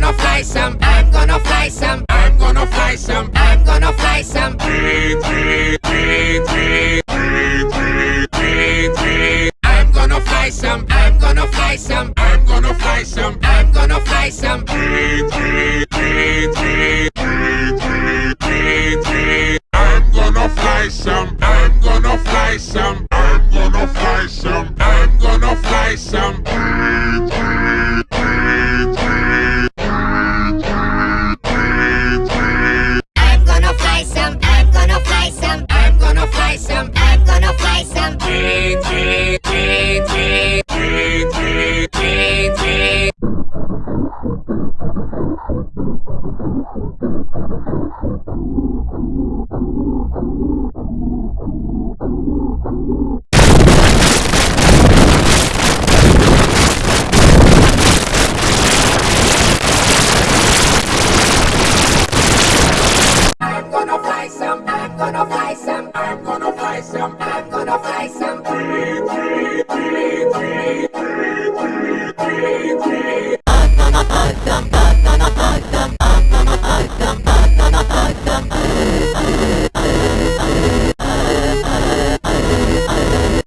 gonna fly some, I'm gonna fly some, I'm gonna fly some, I'm gonna fly some. I'm gonna fly some, I'm gonna fly some, I'm gonna fly some, I'm gonna fly some. I'm gonna fly some, I'm gonna fly some. Some. I'm gonna fly some. I'm gonna buy some, I'm gonna buy some.